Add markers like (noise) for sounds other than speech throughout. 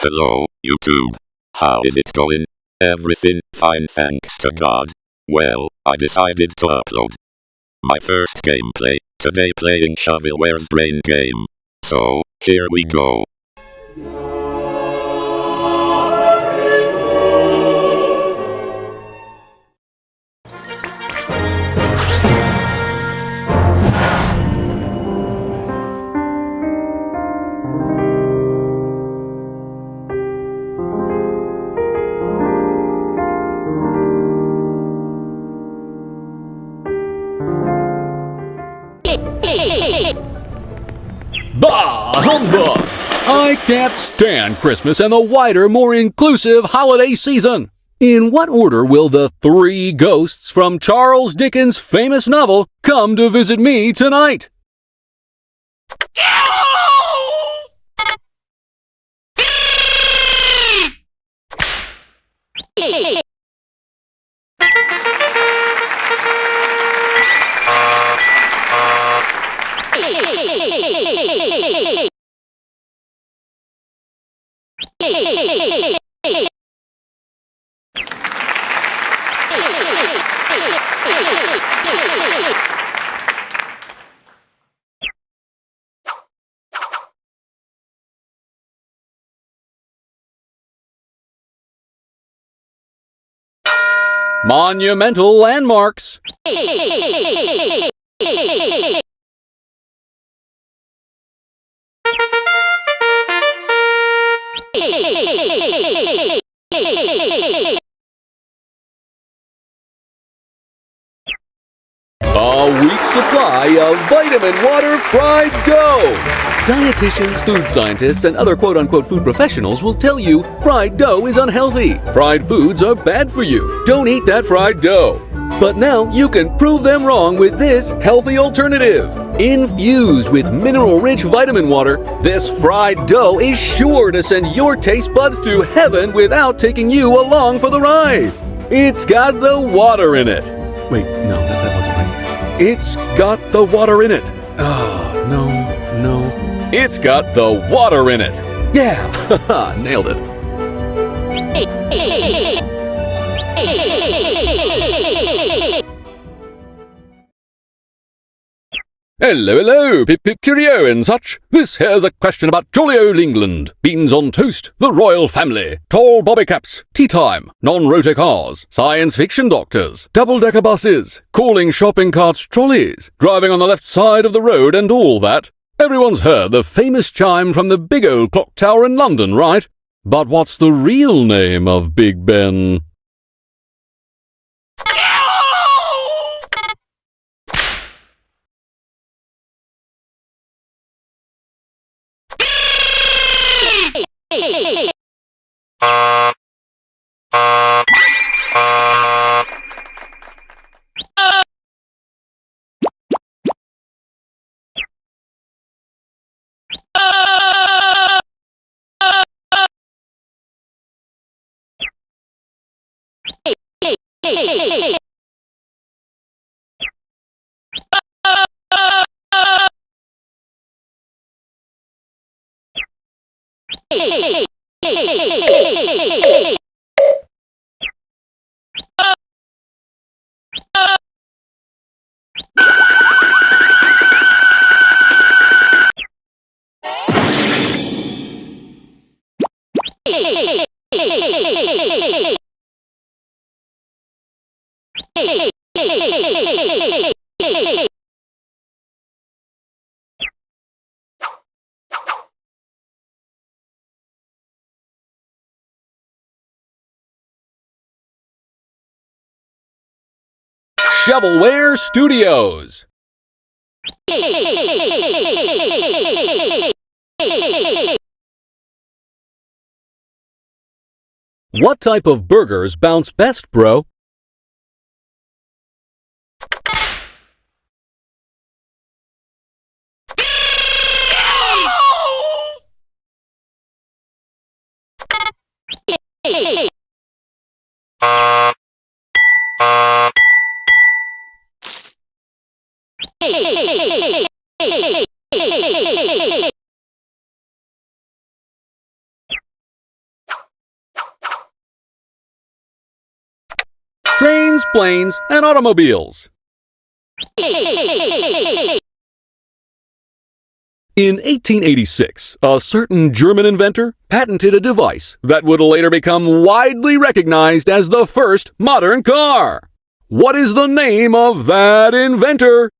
Hello, YouTube. How is it going? Everything fine thanks to God. Well, I decided to upload my first gameplay, today playing Shovelware's Brain Game. So, here we go. Can't stand Christmas and the wider, more inclusive holiday season. In what order will the three ghosts from Charles Dickens' famous novel come to visit me tonight? Monumental landmarks. Week's supply of vitamin water fried dough. Dietitians, food scientists, and other quote unquote food professionals will tell you fried dough is unhealthy. Fried foods are bad for you. Don't eat that fried dough. But now you can prove them wrong with this healthy alternative. Infused with mineral rich vitamin water, this fried dough is sure to send your taste buds to heaven without taking you along for the ride. It's got the water in it. Wait, no, right. It's got the water in it. Ah, no, no. It's got the water in it. Yeah, (laughs) nailed it. Hello, hello, pip pip cheerio and such. This here's a question about jolly old England. Beans on toast, the royal family, tall bobby caps, tea time, non-rotor cars, science fiction doctors, double-decker buses, calling shopping carts trolleys, driving on the left side of the road and all that. Everyone's heard the famous chime from the big old clock tower in London, right? But what's the real name of Big Ben? Hey! Shovelware Studios. What type of burgers bounce best, bro? Trains, planes, and automobiles. In 1886, a certain German inventor patented a device that would later become widely recognized as the first modern car. What is the name of that inventor?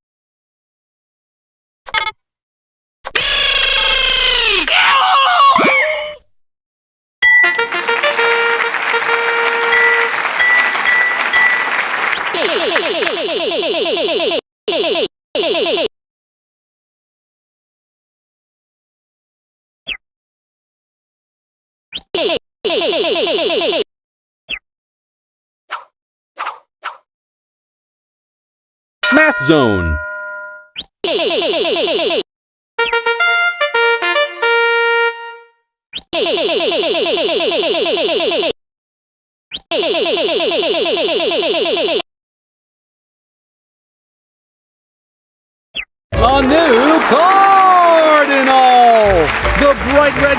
Math Zone.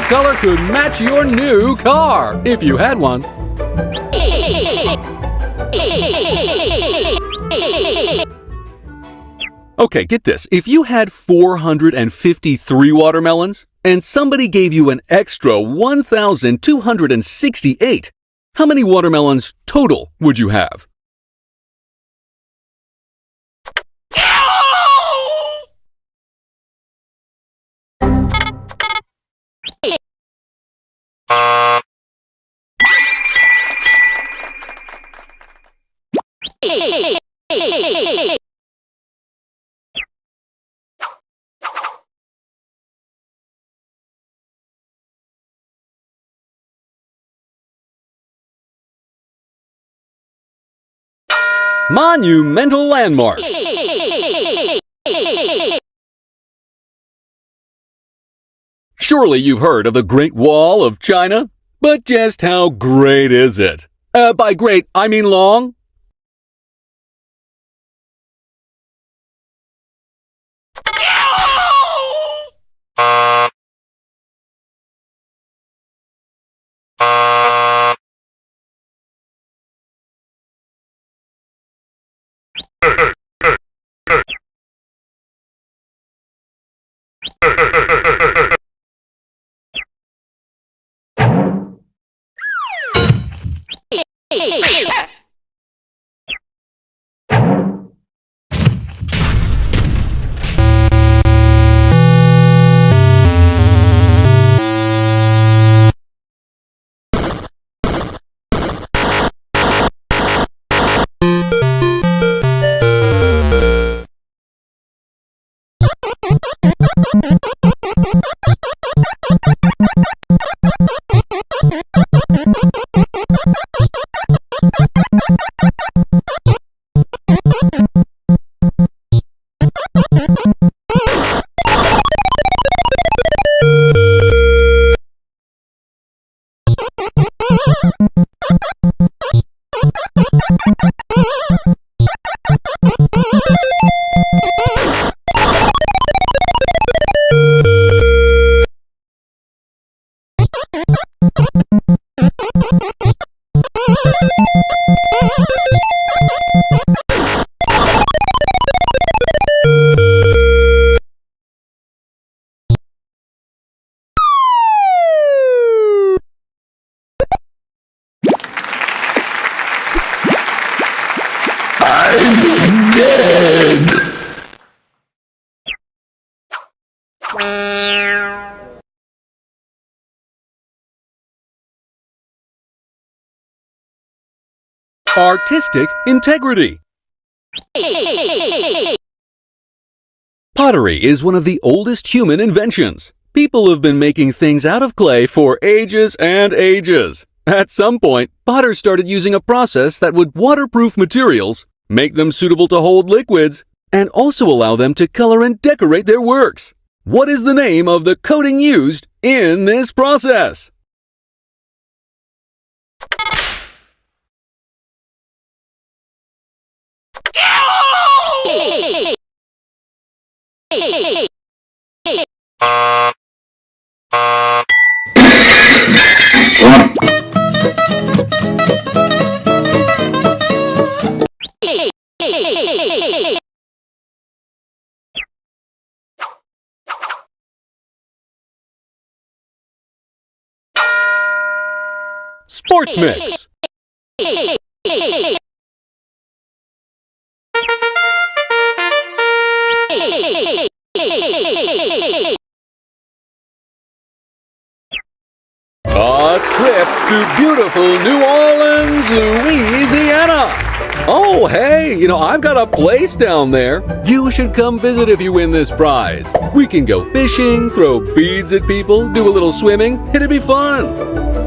Color could match your new car if you had one. Okay, get this. If you had 453 watermelons and somebody gave you an extra 1,268, how many watermelons total would you have? Monumental landmarks. Surely you've heard of the Great Wall of China? But just how great is it? Uh, by great, I mean long? hey, hey, hey. Artistic integrity. Pottery is one of the oldest human inventions. People have been making things out of clay for ages and ages. At some point, potters started using a process that would waterproof materials, make them suitable to hold liquids, and also allow them to color and decorate their works. What is the name of the coating used in this process? Sports Mix. A trip to beautiful New Orleans, Louisiana. Oh, hey, you know, I've got a place down there. You should come visit if you win this prize. We can go fishing, throw beads at people, do a little swimming. It'd be fun.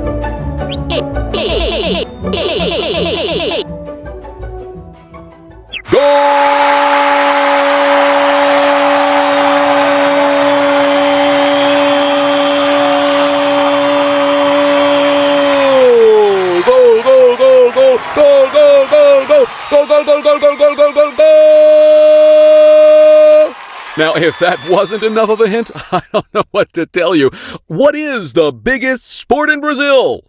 Now, if that wasn't enough of a hint, (laughs) I don't know what to tell you. What is the biggest sport in Brazil?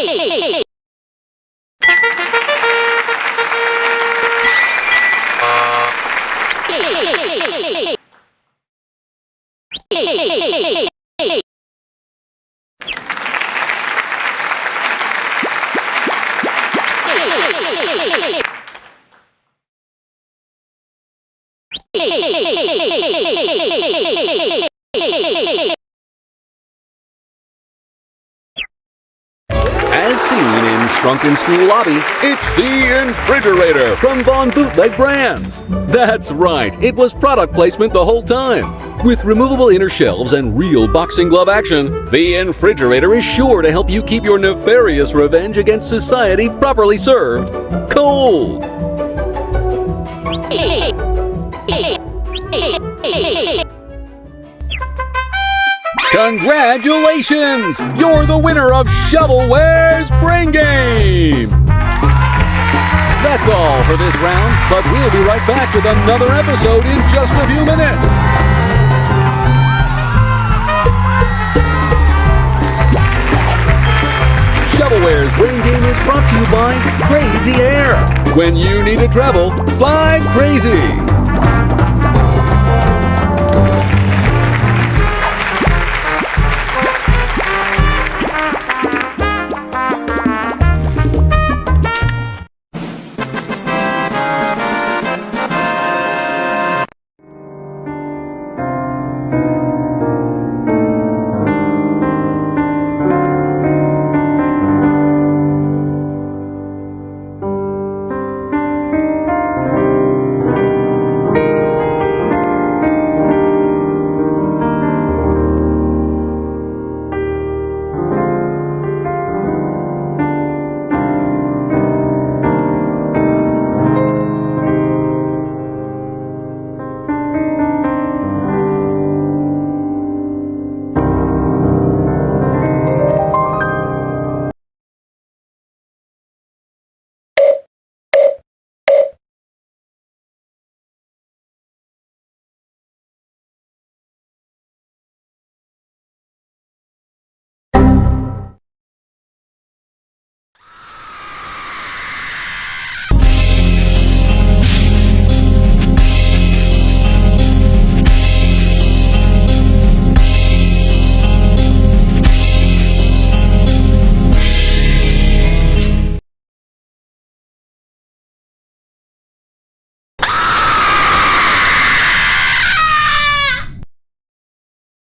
As in School Lobby, it's the refrigerator from Von Bootleg Brands. That's right, it was product placement the whole time. With removable inner shelves and real boxing glove action, the refrigerator is sure to help you keep your nefarious revenge against society properly served cold. Congratulations! You're the winner of Shovelware's Brain Game! That's all for this round, but we'll be right back with another episode in just a few minutes. Shovelware's Brain Game is brought to you by Crazy Air. When you need to travel, fly crazy!